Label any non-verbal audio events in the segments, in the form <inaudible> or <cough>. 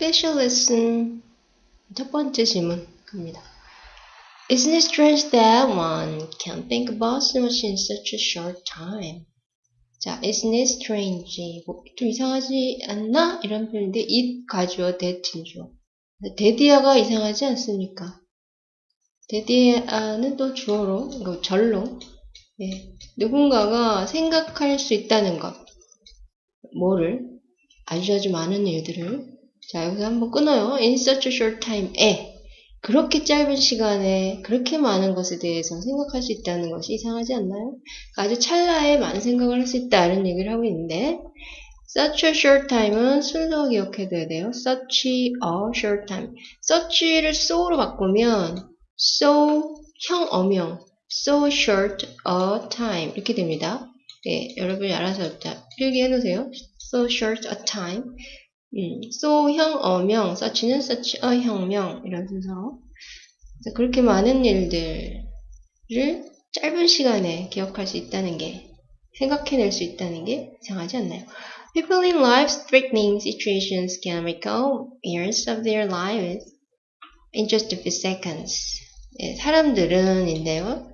Special lesson 첫 번째 질문 갑니다. Isn't it strange that one can think about so much in such a short time? 자, isn't it strange? 뭐, 좀 이상하지 않나? 이런 표현인데 it 가주어 that이죠. 데디아가 이상하지 않습니까? 데디아는 또 주어로, 이거 절로 예, 누군가가 생각할 수 있다는 것. 뭐를? 아주 아주 많은 일들을. 자, 여기서 한번 끊어요. In such a short time에. 그렇게 짧은 시간에 그렇게 많은 것에 대해서 생각할 수 있다는 것이 이상하지 않나요? 아주 찰나에 많은 생각을 할 수 있다는 얘기를 하고 있는데, such a short time은 순서 기억해둬야 돼요. such a short time. such를 so로 바꾸면, so, 형, 어명. so short a time 이렇게 됩니다. 네, 여러분이 알아서 자, 필기해 놓으세요. so short a time 음, so 형 어명 such a 형명 이런 순서로 그렇게 많은 일들을 짧은 시간에 기억할 수 있다는 게 생각해낼 수 있다는 게 이상하지 않나요? People in life-threatening situations can recall years of their lives in just a few seconds. 예, 사람들은인데요.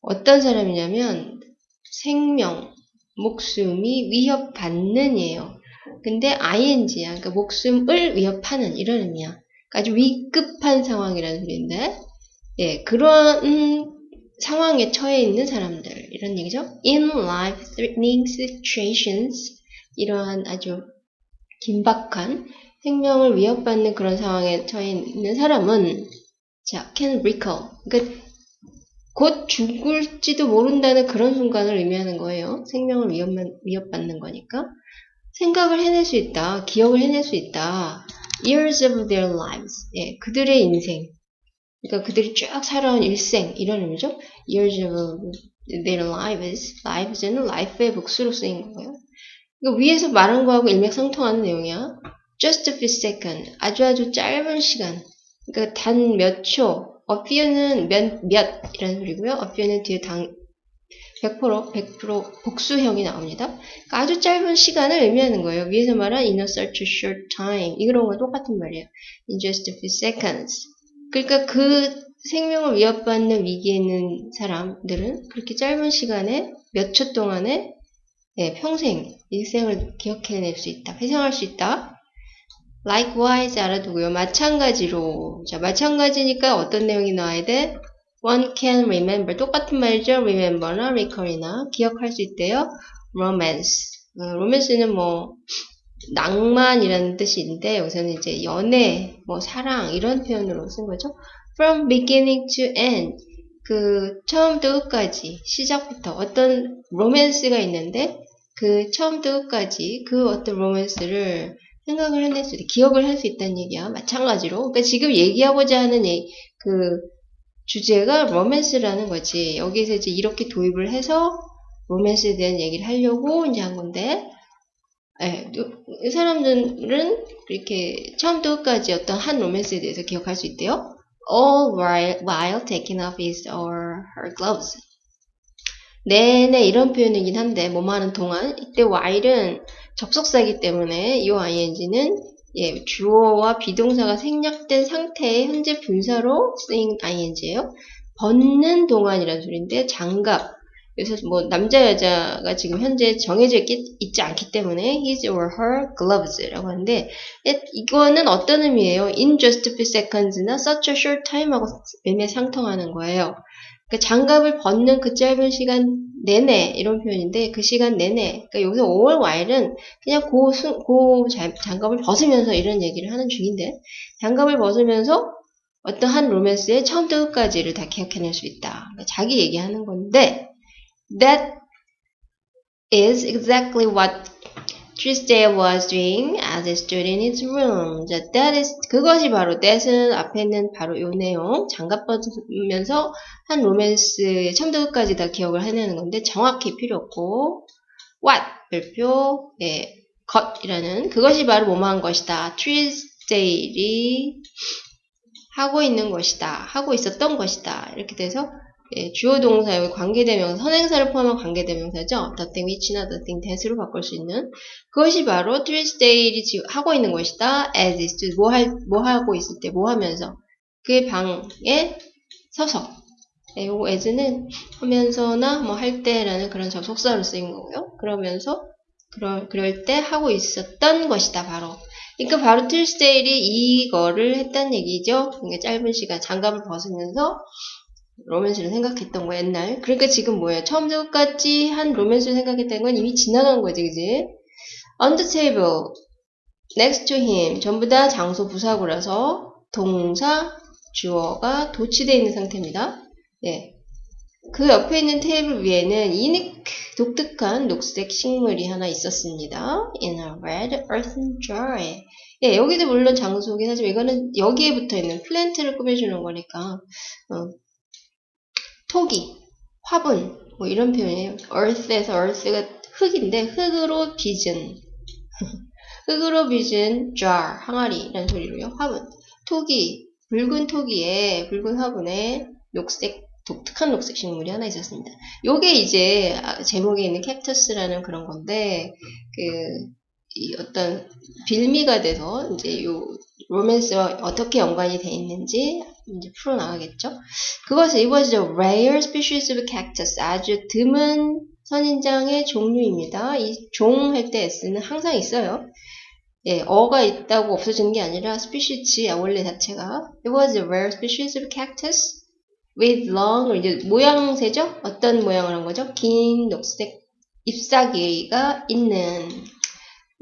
어떤 사람이냐면 생명, 목숨이 위협받는 이에요. 근데 ing야. 그러니까 목숨을 위협하는 이런 의미야. 그러니까 아주 위급한 상황이라는 소리인데 예, 그런 음, 상황에 처해 있는 사람들 이런 얘기죠. In life threatening situations 이러한 아주 긴박한 생명을 위협받는 그런 상황에 처해 있는 사람은 자, can recall. 그러니까 곧 죽을지도 모른다는 그런 순간을 의미하는 거예요. 생명을 위협만, 위협받는 거니까. 생각을 해낼 수 있다. 기억을 해낼 수 있다. years of their lives. 예, 그들의 인생. 그러니까 그들이 쭉 살아온 일생. 이런 의미죠. years of their lives. lives는 life의 복수로 쓰인 거예요. 그러니까 위에서 말한 거하고 일맥상통하는 내용이야. just a few seconds. 아주 아주 짧은 시간. 그러니까 단 몇 초. a few는 몇, 몇 이라는 소리고요. a few는 뒤에 당, 100% 100% 복수형이 나옵니다. 그러니까 아주 짧은 시간을 의미하는 거예요. 위에서 말한 in a such short time 이런 거 똑같은 말이에요. in just a few seconds. 그러니까 그 생명을 위협받는 위기에 있는 사람들은 그렇게 짧은 시간에 몇 초 동안에 네, 평생 일생을 기억해낼 수 있다. 회상할 수 있다. likewise 알아두고요. 마찬가지로 자 마찬가지니까 어떤 내용이 나와야 돼? One can remember 똑같은 말이죠. remember나 recall이나 기억할 수 있대요. romance 어, romance는 뭐 낭만이라는 뜻인데 여기서는 이제 연애, 뭐 사랑 이런 표현으로 쓴 거죠. from beginning to end 그 처음부터 끝까지 시작부터 어떤 로맨스가 있는데 그 처음부터 끝까지 그 어떤 로맨스를 생각을 해낼 수 있다. 기억을 할 수 있다는 얘기야. 마찬가지로. 그러니까 지금 얘기하고자 하는 그 주제가 로맨스라는 거지. 여기서 이제 이렇게 도입을 해서 로맨스에 대한 얘기를 하려고 이제 한 건데, 예, 이 사람들은 이렇게 처음부터 끝까지 어떤 한 로맨스에 대해서 기억할 수 있대요. All while, while taking off his or her gloves. 네네 이런 표현이긴 한데 뭐뭐 하는 동안 이때 while은 접속사이기 때문에 이 ing는 예, 주어와 비동사가 생략된 상태의 현재 분사로 쓰인 ing예요. 벗는 동안이라는 소리인데 장갑 그래서 뭐 남자 여자가 지금 현재 정해져 있기, 있지 않기 때문에 his or her gloves라고 하는데 이거는 어떤 의미예요? in just a few seconds나 such a short time하고 매매 상통하는 거예요. 그러니까 장갑을 벗는 그 짧은 시간 내내 이런 표현인데 그 시간 내내 그러니까 여기서 all while은 그냥 고, 수, 고 장갑을 벗으면서 이런 얘기를 하는 중인데 장갑을 벗으면서 어떤 한 로맨스의 처음부터 끝까지를 다 기억해낼 수 있다. 그러니까 자기 얘기하는 건데 that is exactly what Tuesday was doing as he stood in his room. 자, that is, 그것이 바로, that은 앞에 있는 바로 요 내용, 장갑 벗으면서 한 로맨스 처음부터 끝까지 다 기억을 해내는 건데, 정확히 필요 없고, what, 별표, 예, 것이라는, 그것이 바로 뭐뭐한 것이다. Tuesday이 하고 있는 것이다. 하고 있었던 것이다. 이렇게 돼서, 예, 주어 동사 여기 관계대명사 선행사를 포함한 관계대명사죠. the thing which나 the thing that으로 바꿀 수 있는 그것이 바로 Tuesday이 하고 있는 것이다. as is 뭐, 할, 뭐 하고 있을 때 뭐 하면서 그 방에 서서 네, 요거 as는 하면서나 뭐 할 때라는 그런 접속사로 쓰인 거고요. 그러면서 그럴, 그럴 때 하고 있었던 것이다. 바로 그러니까 바로 Tuesday이 이거를 했다는 얘기죠. 그러니까 짧은 시간 장갑을 벗으면서 로맨스를 생각했던 거 옛날. 그러니까 지금 뭐예요? 처음부터 끝까지 한 로맨스를 생각했다는 건 이미 지나간 거지, 그지? On the table, next to him, 전부 다 장소 부사구라서 동사, 주어가 도치되어 있는 상태입니다. 예. 그 옆에 있는 테이블 위에는 이닉 독특한 녹색 식물이 하나 있었습니다. In a red earthen jar. 예, 여기도 물론 장소긴 하지만 이거는 여기에 붙어 있는 플랜트를 꾸며주는 거니까 어, 토기, 화분, 뭐 이런 표현이에요. earth에서 earth가 흙인데 흙으로 빚은 <laughs> 흙으로 빚은 jar, 항아리라는 소리로요. 화분, 토기, 붉은 토기에 붉은 화분에 녹색 독특한 녹색 식물이 하나 있었습니다. 요게 이제 제목에 있는 캡터스라는 그런 건데 그 어떤 빌미가 돼서 이제 요 로맨스와 어떻게 연관이 돼 있는지 이제 풀어나가겠죠. 그것은 이것이죠. rare species of cactus. 아주 드문 선인장의 종류입니다. 이 종 할 때 s는 항상 있어요. 예, 어가 있다고 없어지는 게 아니라 species 원래 자체가 it was a rare species of cactus with long 이제 모양새죠? 어떤 모양을 한 거죠? 긴 녹색 잎사귀가 있는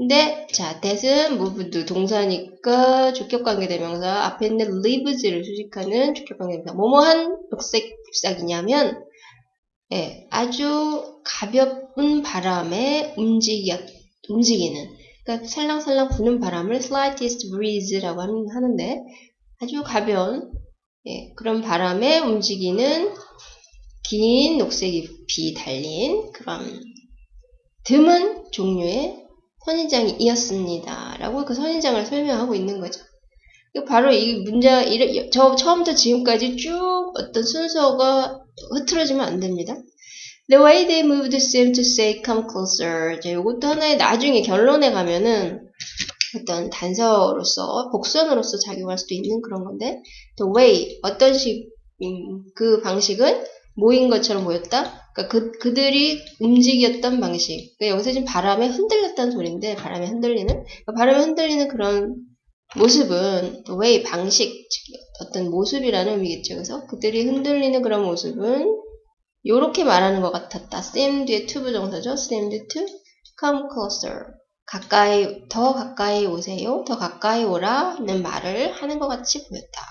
근데 자 that은 moved 동사니까 주격관계 대명사 앞에 있는 lives를 수식하는 주격관계 대명사 뭐뭐한 녹색 잎사귀냐면 예, 아주 가볍은 바람에 움직여, 움직이는 그러니까 살랑살랑 부는 바람을 slightest breeze라고 하는데 아주 가벼운 예, 그런 바람에 움직이는 긴 녹색 잎이 달린 그런 드문 종류의 선인장이었습니다. 라고 그 선인장을 설명하고 있는 거죠. 바로 이 문장, 저 처음부터 지금까지 쭉 어떤 순서가 흐트러지면 안 됩니다. The way they moved seemed to say come closer. 자, 이것도 하나의 나중에 결론에 가면은 어떤 단서로서 복선으로서 작용할 수도 있는 그런 건데 the way 어떤 식그 방식은 모인 것처럼 보였다. 그러니까 그 그들이 움직였던 방식. 그러니까 여기서 지금 바람에 흔들렸다는 소리인데 바람에 흔들리는 그러니까 바람에 흔들리는 그런 모습은 way 방식 어떤 모습이라는 의미겠죠. 그래서 그들이 흔들리는 그런 모습은 이렇게 말하는 것 같았다. seem 뒤에 to 부정사죠. seemed to come closer. 가까이, 더 가까이 오세요. 더 가까이 오라는 말을 하는 것 같이 보였다.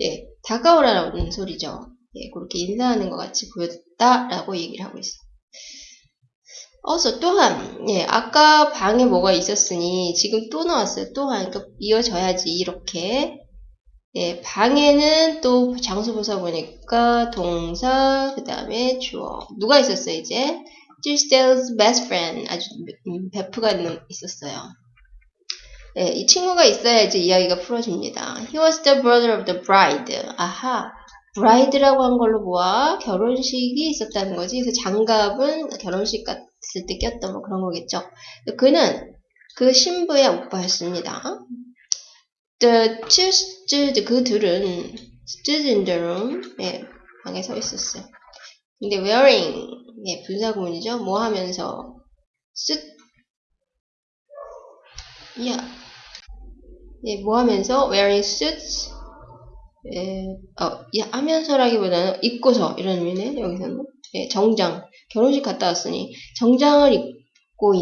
예, 다가오라는 소리죠. 예, 그렇게 인사하는 것 같이 보였다라고 얘기를 하고 있어요. 어서 또한, 예, 아까 방에 뭐가 있었으니 지금 또 나왔어요. 또한, 그러니까 이어져야지 이렇게. 예, 방에는 또 장소 보사 보니까 동사, 그 다음에 주어. 누가 있었어요, 이제? Tuesday's best friend 아주 음, 베프가 있었어요. 네, 이 친구가 있어야 이제 이야기가 풀어집니다. He was the brother of the bride. 아하, bride라고 한 걸로 보아 결혼식이 있었다는 거지. 그래서 장갑은 결혼식 갔을 때 꼈던 뭐 그런 거겠죠. 그는 그 신부의 오빠였습니다. The Tuesday 그 둘은 stood in the room 네, 방에 서 있었어요. 근데 wearing 예, 분사구문이죠. 뭐 하면서 쓰 야. 예, 뭐 하면서 wearing suits 예, 어, 예, 하면서라기보다는 입고서 이런 의미네 여기서는 예, 정장 결혼식 갔다 왔으니 정장을 입고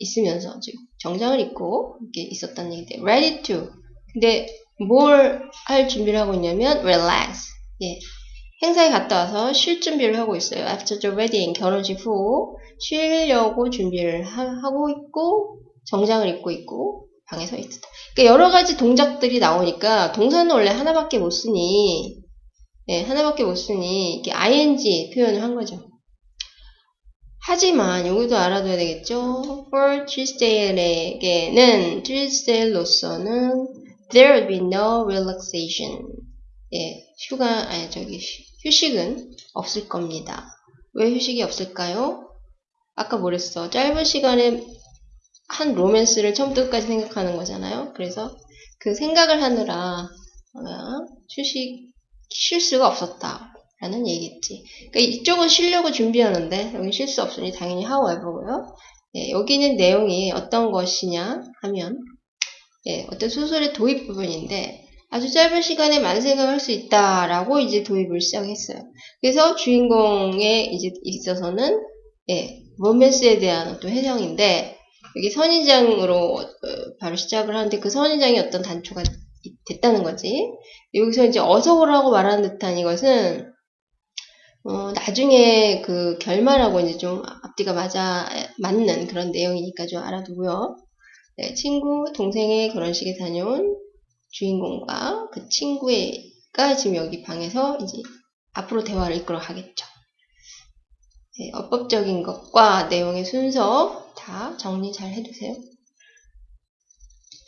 있, 으면서 지금 정장을 입고 이렇게 있었다는 얘기인데 ready to. 근데 뭘 할 준비를 하고 있냐면 relax. 예, 행사에 갔다 와서 쉴 준비를 하고 있어요. After the wedding, 결혼식 후. 쉬려고 준비를 하, 고 있고 정장을 입고 있고 방에 서 있다. 그러니까 여러 가지 동작들이 나오니까 동사는 원래 하나밖에 못 쓰니 네, 하나밖에 못 쓰니 이렇게 ing 표현을 한 거죠. 하지만 여기도 알아둬야 되겠죠. For Tuesday에게는 Tuesday로서는 there will be no relaxation. 예, 휴가 아니 저기 휴식은 없을 겁니다. 왜 휴식이 없을까요? 아까 뭐랬어? 짧은 시간에 한 로맨스를 처음부터 끝까지 생각하는 거잖아요. 그래서 그 생각을 하느라 어, 휴식 쉴 수가 없었다. 라는 얘기겠지. 그러니까 이쪽은 쉬려고 준비하는데 여기 쉴 수 없으니 당연히 however고요. 예, 여기는 내용이 어떤 것이냐 하면 예, 어떤 소설의 도입 부분인데 아주 짧은 시간에 많은 생각을 할 수 있다라고 이제 도입을 시작했어요. 그래서 주인공에 이제 있어서는 예, 로맨스에 대한 어떤 해석인데 여기 선인장으로 어, 바로 시작을 하는데 그 선인장이 어떤 단초가 됐다는 거지. 여기서 이제 어서 오라고 말하는 듯한 이것은 어, 나중에 그 결말하고 이제 좀 앞뒤가 맞아 맞는 그런 내용이니까 좀 알아두고요. 네, 친구 동생의 결혼식에 다녀온 주인공과 그 친구가 지금 여기 방에서 이제 앞으로 대화를 이끌어 가겠죠. 네, 어법적인 것과 내용의 순서 다 정리 잘 해두세요.